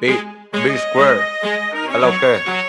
B, B square. Hello, okay.